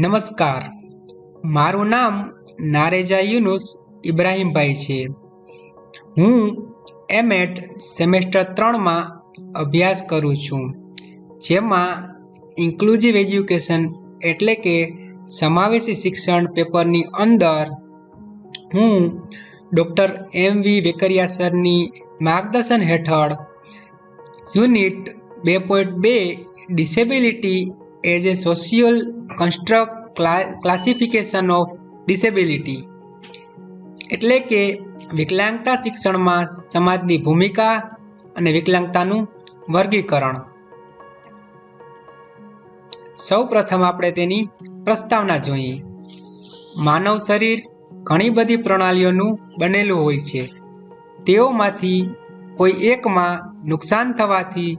નમસ્કાર. મારું નામ નારેજા યુનુસ ઇબ્રાહીમભાઈ છે. હું એમએટ સેમેસ્ટર ત્રણમાં અભ્યાસ કરું છું, જેમાં ઇન્ક્લુઝિવ એજ્યુકેશન એટલે કે સમાવેશી શિક્ષણ પેપરની અંદર હું ડૉક્ટર એમ વી વેકરિયા સરની માર્ગદર્શન હેઠળ યુનિટ બે પોઈન્ટ બે disability as a social construct classification of disability. એટલે કે વિકલાંગતા શિક્ષણમાં સમાજની ભૂમિકા અને વિકલાંગતાનું વર્ગીકરણ. સૌ પ્રથમ આપણે તેની પ્રસ્તાવના જોઈએ. માનવ શરીર ઘણી બધી પ્રણાલીઓનું બનેલું હોય છે. તેઓમાંથી કોઈ એકમાં નુકસાન થવાથી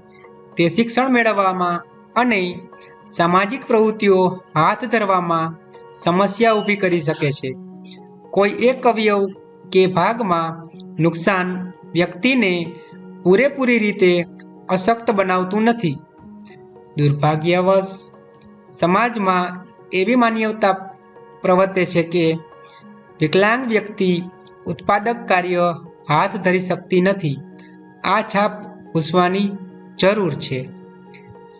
તે શિક્ષણ મેળવવામાં અને સામાજિક પ્રવૃત્તિઓ હાથ ધરવામાં સમસ્યા ઊભી કરી શકે છે. કોઈ એક અવયવ કે ભાગમાં નુકસાન વ્યક્તિને પૂરેપૂરી રીતે અશક્ત બનાવતું નથી. દુર્ભાગ્યવશ, સમાજમાં એવી માન્યતા પ્રવર્તે છે કે વિકલાંગ વ્યક્તિ ઉત્પાદક કાર્ય હાથ ધરી શકતી નથી. આ છાપ પૂછવાની જરૂર છે.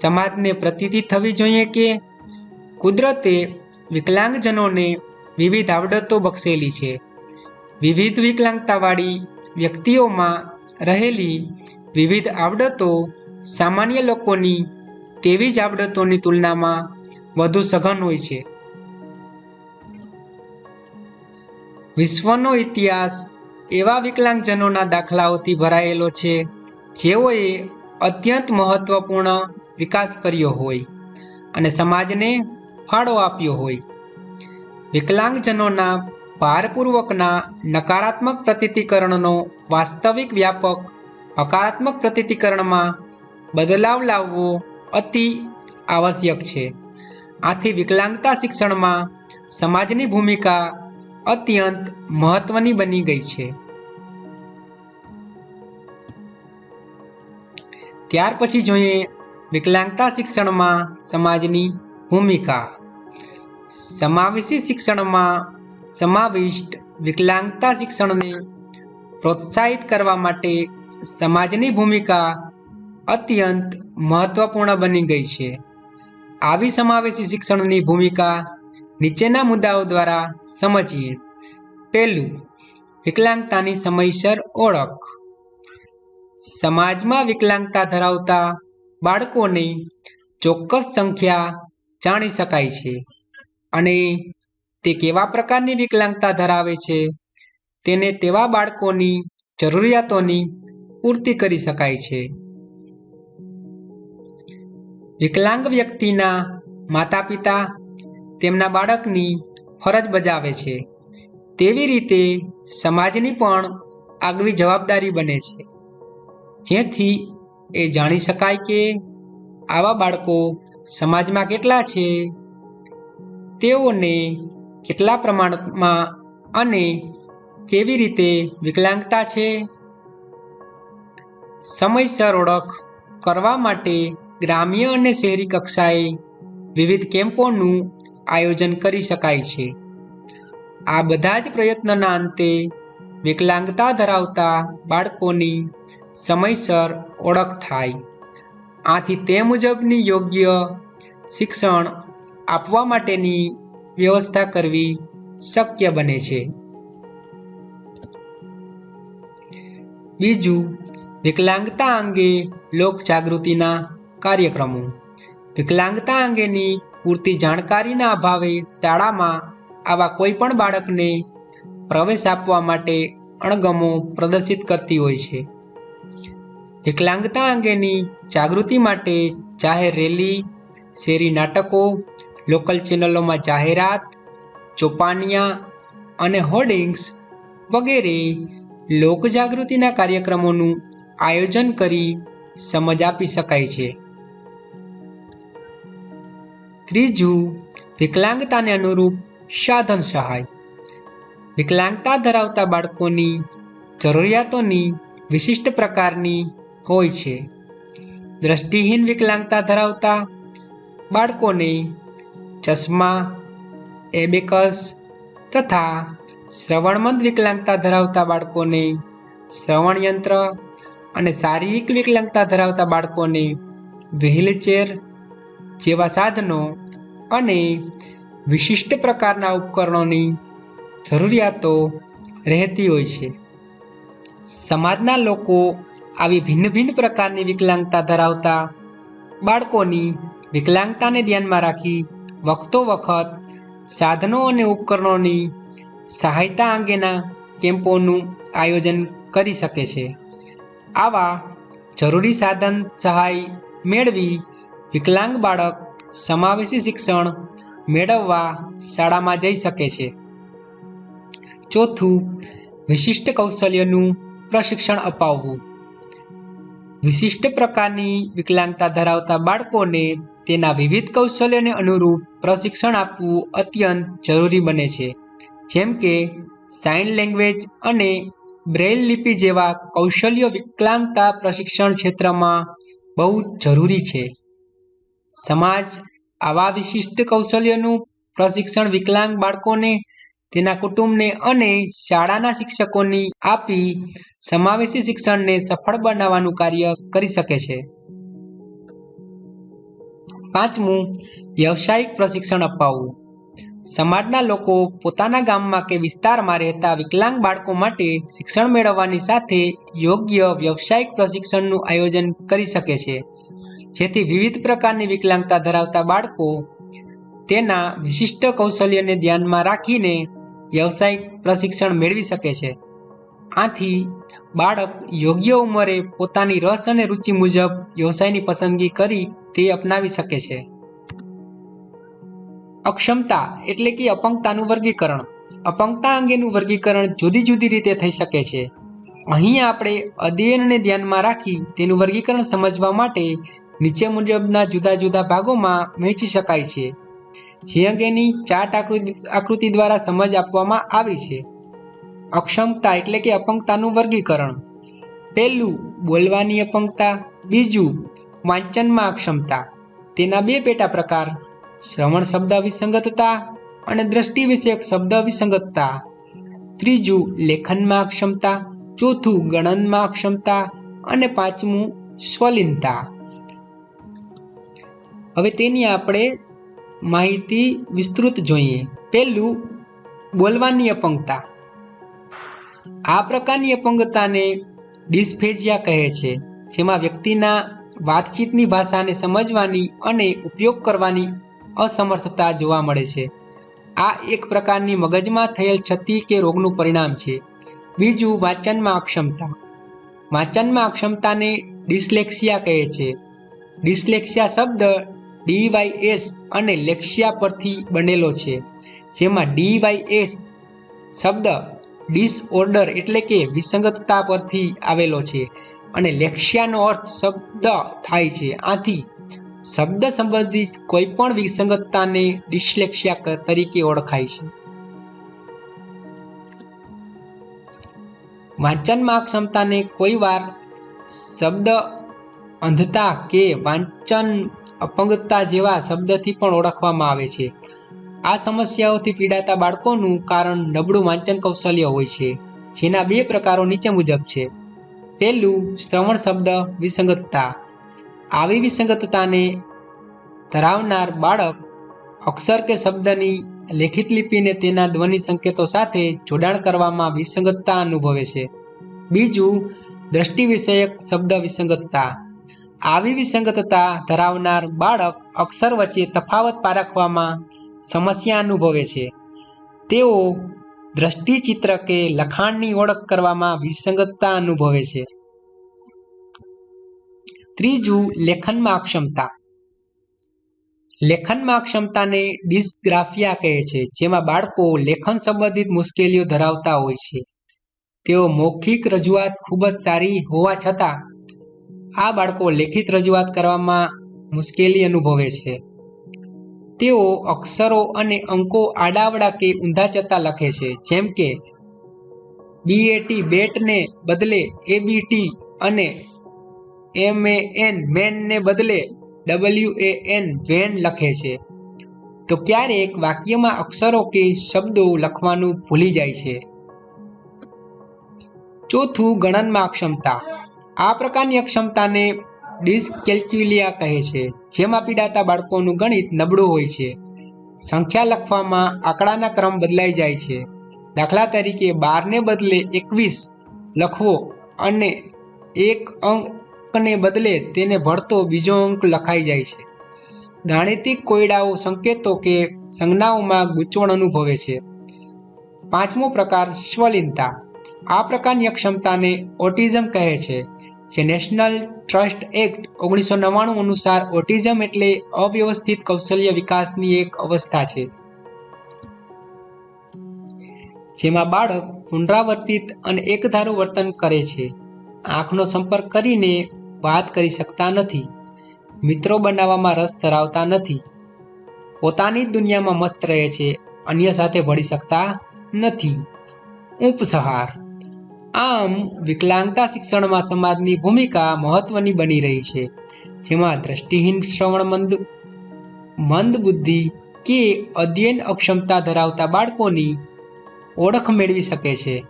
સમાજને પ્રતીતિ થવી જોઈએ કે કુદરતે વિકલાંગજનોને વિવિધ આવડતો બક્ષેલી છે. વિવિધ વિકલાંગતાવાળી વ્યક્તિઓમાં રહેલી વિવિધ આવડતો સામાન્ય લોકોની તેવી જ આવડતોની તુલનામાં વધુ સઘન હોય છે. વિશ્વનો ઇતિહાસ એવા વિકલાંગજનોના દાખલાઓથી ભરાયેલો છે, જેઓએ અત્યંત મહત્વપૂર્ણ વિકાસ કર્યો હોય અને સમાજને ફાળો આપ્યો હોય. વિકલાંગજનોના ભારપૂર્વકના નકારાત્મક પ્રતિતિકરણનો વાસ્તવિક વ્યાપક હકારાત્મક પ્રતિતિકરણમાં બદલાવ લાવવો અતિ આવશ્યક છે. આથી વિકલાંગતા શિક્ષણમાં સમાજની ભૂમિકા અત્યંત મહત્વની બની ગઈ છે. ત્યાર પછી જોઈએ વિકલાંગતા શિક્ષણમાં સમાજની ભૂમિકા. સમાવેશી શિક્ષણમાં સમાવિષ્ટ વિકલાંગતા શિક્ષણને પ્રોત્સાહિત કરવા માટે સમાજની ભૂમિકા અત્યંત મહત્વપૂર્ણ બની ગઈ છે. આવી સમાવેશી શિક્ષણની ભૂમિકા નીચેના મુદ્દાઓ દ્વારા સમજીએ. પહેલું, વિકલાંગતાની સમયસર ઓળખ. સમાજમાં વિકલાંગતા ધરાવતા બાળકોની ચોક્કસ સંખ્યા જાણી શકાય છે અને તે કેવા પ્રકારની વિકલાંગતા ધરાવે છે તેને તેવા બાળકોની જરૂરિયાતોની પૂર્તિ કરી શકાય છે. વિકલાંગ વ્યક્તિના માતા પિતા તેમના બાળકની ફરજ બજાવે છે. તેવી રીતે સમાજની પણ આગવી જવાબદારી બને છે. જેથી એ જાણી શકાય કે આવા બાળકો સમાજમાં કેટલા છે. તેઓને કેટલા પ્રમાણમાં અને કેવી રીતે વિકલાંગતા છે. સમયસર ઓળખ કરવા માટે ગ્રામ્ય અને શહેરી કક્ષાએ વિવિધ કેમ્પોનું આયોજન કરી શકાય છે. આ બધા જ પ્રયત્નના અંતે વિકલાંગતા ધરાવતા બાળકોની સમયસર ઓળખ થાય. આથી તે મુજબની યોગ્ય શિક્ષણ આપવા માટેની વ્યવસ્થા કરવી શક્ય બને છે. બીજું, વિકલાંગતા અંગે લોક જાગૃતિના કાર્યક્રમો. વિકલાંગતા અંગેની પૂરતી જાણકારીના અભાવે શાળામાં આવા કોઈ પણ બાળકને પ્રવેશ આપવા માટે અણગમો પ્રદર્શિત કરતી હોય છે. વિકલાંગતા અંગેની જાગૃતિ માટે જાહેર રેલી, શેરી નાટકો, લોકલ ચેનલોમાં જાહેરાત, ચોપાનિયા અને હોર્ડિંગ્સ વગેરે લોકજાગૃતિના કાર્યક્રમોનું આયોજન કરી સમજ આપી શકાય છે. ત્રીજું, વિકલાંગતાને અનુરૂપ સાધન સહાય. વિકલાંગતા ધરાવતા બાળકોની જરૂરિયાતોની વિશિષ્ટ પ્રકારની હોય છે. દ્રષ્ટિહીન વિકલાંગતા ધરાવતા બાળકોને ચશ્મા, એબેકસ તથા શ્રવણમંદ વિકલાંગતા ધરાવતા બાળકોને શ્રવણ યંત્ર અને શારીરિક વિકલાંગતા ધરાવતા બાળકોને વ્હીલચેર જેવા સાધનો અને વિશિષ્ટ પ્રકારના ઉપકરણોની જરૂરિયાતો રહેતી હોય છે. સમાજના લોકો આવી ભિન્ન ભિન્ન પ્રકારની વિકલાંગતા ધરાવતા બાળકોની વિકલાંગતાને ધ્યાનમાં રાખી વખતો વખત સાધનો અને ઉપકરણોની સહાયતા અંગેના કેમ્પોનું આયોજન કરી શકે છે. આવા જરૂરી સાધન સહાય મેળવી વિકલાંગ બાળક સમાવેશી શિક્ષણ મેળવવા શાળામાં જઈ શકે છે. ચોથું, વિશિષ્ટ કૌશલ્યનું પ્રશિક્ષણ અપાવવું. વિશિષ્ટ પ્રકારની વિકલાંગતા ધરાવતા બાળકોને તેના વિવિધ કૌશલ્યને અનુરૂપ પ્રશિક્ષણ આપવું અત્યંત જરૂરી બને છે. જેમ કે, સાઇન લેંગ્વેજ અને બ્રેઇલ લિપિ જેવા કૌશલ્યો વિકલાંગતા પ્રશિક્ષણ ક્ષેત્રમાં બહુ જરૂરી છે. સમાજ આવા વિશિષ્ટ કૌશલ્યોનું પ્રશિક્ષણ વિકલાંગ બાળકોને, તેના કુટુંબને અને શાળાના શિક્ષકોની આપી સમાવેશી શિક્ષણને સફળ બનાવવાનું કાર્ય કરી શકે છે. પાંચમું, વ્યવસાયિક પ્રશિક્ષણ અપાવવું. સમાજના લોકો પોતાના ગામમાં કે વિસ્તારમાં રહેતા વિકલાંગ બાળકો માટે શિક્ષણ મેળવવાની સાથે યોગ્ય વ્યવસાયિક પ્રશિક્ષણનું આયોજન કરી શકે છે. જેથી વિવિધ પ્રકારની વિકલાંગતા ધરાવતા બાળકો તેના વિશિષ્ટ કૌશલ્યને ધ્યાનમાં રાખીને વ્યવસાયિક પ્રશિક્ષણ મેળવી શકે છે. આથી બાળક યોગ્ય ઉંમરે પોતાની રસ અને રુચિ મુજબ વ્યવસાયની પસંદગી કરી તે અપનાવી શકે છે. અક્ષમતા એટલે કે અપંગતાનું વર્ગીકરણ. અપંગતા અંગેનું વર્ગીકરણ જુદી જુદી રીતે થઈ શકે છે. અહીં આપણે અધ્યયનને ધ્યાનમાં રાખી તેનું વર્ગીકરણ સમજવા માટે નીચે મુજબના જુદા જુદા ભાગોમાં વહેંચી શકાય છે, જે અંગેની ચાર્ટ આકૃતિ આકૃતિ દ્વારા સમજ આપવામાં આવી છે. અક્ષમતા એટલે કે અપંગતાનું વર્ગીકરણ. પહેલું, બોલવાની અપંગતા, બીજું, વાંચનમાં અક્ષમતા. તેના બે પેટા પ્રકાર, શ્રવણ શબ્દ વિસંગતતા અને દ્રષ્ટિ વિષયક શબ્દ વિસંગતતા. ત્રીજું, લેખનમાં અક્ષમતા, ચોથું, ગણનમાં અક્ષમતા અને પાંચમું, સ્વલિનતા. હવે તેની આપણે માહિતી વિસ્તૃત જોઈએ. પહેલું, બોલવાની અપંગતા. આ પ્રકારની અપંગતાને ડિસ્ફેજિયા કહે છે, જેમાં વ્યક્તિના વાતચીતની ભાષાને સમજવાની અને ઉપયોગ કરવાની અસમર્થતા જોવા મળે છે. આ એક પ્રકારની મગજમાં થયેલ ક્ષતિ કે રોગનું પરિણામ છે. બીજું, વાંચનમાં અક્ષમતા. વાંચનમાં અક્ષમતાને ડિસ્લેક્સિયા કહે છે. ડિસ્લેક્સિયા શબ્દ ડીવાયએસ અને લેક્સિયા પરથી બનેલો છે, જેમાં ડીવાયએસ શબ્દ ડિસઓર્ડર એટલે કે વિસંગતતા પરથી આવેલો છે અને લેક્સિયાનો અર્થ શબ્દ થાય છે. આથી શબ્દ સંબંધિત કોઈપણ વિસંગતતાને ડિસ્લેક્સિયા તરીકે ઓળખાય છે. વાંચનમાં ક્ષમતાને કોઈ વાર શબ્દ અંધતા કે વાંચન અપંગતા જેવા શબ્દથી પણ ઓળખવામાં આવે છે. આ સમસ્યાઓથી પીડાતા બાળકોનું કારણ નબળું વાંચન કૌશલ્ય હોય છે, જેના બે પ્રકારો નીચે મુજબ છે. પહેલું, શ્રવણ શબ્દ વિસંગતતા. આવી વિસંગતતાને ધરાવનાર બાળક અક્ષર કે શબ્દની લેખિત લિપિને તેના ધ્વનિ સંકેતો સાથે જોડાણ કરવામાં વિસંગતતા અનુભવે છે. બીજું, દ્રષ્ટિ વિષયક શબ્દ વિસંગતતા. આવી વિસંગતતા ધરાવનાર બાળક અક્ષર વચ્ચે તફાવત પારખવામાં સમસ્યા અનુભવે છે. તેઓ દ્રષ્ટિચિત્ર કે લખાણની ઓળખ કરવામાં વિસંગતતા અનુભવે છે. ત્રીજું, લેખનમાં અક્ષમતા. લેખનમાં અક્ષમતાને ડિસ્ગ્રાફિયા કહે છે, જેમાં બાળકો લેખન સંબંધિત મુશ્કેલીઓ ધરાવતા હોય છે. તેઓ મૌખિક રજૂઆત ખૂબ જ સારી હોવા છતાં આ બાળકો લેખિત રજૂઆત કરવામાં મુશ્કેલી અનુભવે છે. તેઓ અક્ષરો અને અંકો આડાવડા કે ઊંધા જતા લખે છે, જેમ કે બીએટી બેટને બદલે એબીટી અને એમ એ એન મેનને બદલે ડબલ્યુ એ એન વેન લખે છે. તો ક્યારેક વાક્યમાં અક્ષરો કે શબ્દો લખવાનું ભૂલી જાય છે. ચોથું ગણનમાં અક્ષમતા આ પ્રકારની અક્ષમતાને ડિસ્કેલ્ક્યુલિયા કહે છે, જેમાં પીડાતા બાળકોનું ગણિત નબળું હોય છે. સંખ્યા લખવામાં આંકડાના ક્રમ બદલાઈ જાય છે. દાખલા તરીકે બારને બદલે એકવીસ લખવો અને એક અંકને બદલે તેને ભળતો બીજો અંક લખાઈ જાય છે. ગાણિતિક કોયડાઓ સંકેતો કે સંજ્ઞાઓમાં ગૂંચવણ અનુભવે છે. પાંચમો પ્રકાર સ્વલિનતા. આ પ્રકારની અક્ષમતાને ઓટિઝમ કહે છે. જે નેશનલ ટ્રસ્ટ એક્ટ ઓગણીસો નવ્વાણું અનુસાર ઓટિઝમ એટલે અવ્યવસ્થિત કૌશલ્ય વિકાસની એક અવસ્થા છે. જેમાં બાળક પુનરાવર્તિત અને એકધારું વર્તન કરે છે. આંખનો સંપર્ક કરીને વાત કરી શકતા નથી. મિત્રો બનાવવામાં રસ ધરાવતા નથી. પોતાની દુનિયામાં મસ્ત રહે છે, અન્ય સાથે ભળી શકતા નથી. ઉપસહાર આમ વિકલાંગતા શિક્ષણમાં સમાજની ભૂમિકા મહત્વની બની રહી છે. જેમાં દ્રષ્ટિહીન શ્રવણ મંદ મંદ બુદ્ધિ કે અધ્યયન અક્ષમતા ધરાવતા બાળકોની ઓળખ મેળવી શકે છે.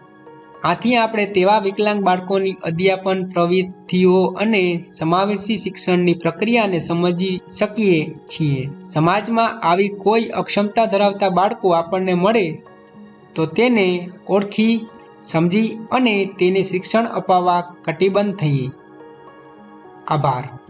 આથી આપણે તેવા વિકલાંગ બાળકોની અધ્યાપન, પ્રવૃત્તિઓ અને સમાવેશી શિક્ષણની પ્રક્રિયાને સમજી શકીએ છીએ. સમાજમાં આવી કોઈ અક્ષમતા ધરાવતા બાળકો આપણને મળે તો તેને ઓળખી સમજી અને તેને શિક્ષણ અપાવવા કટિબદ્ધ થઈએ. આભાર.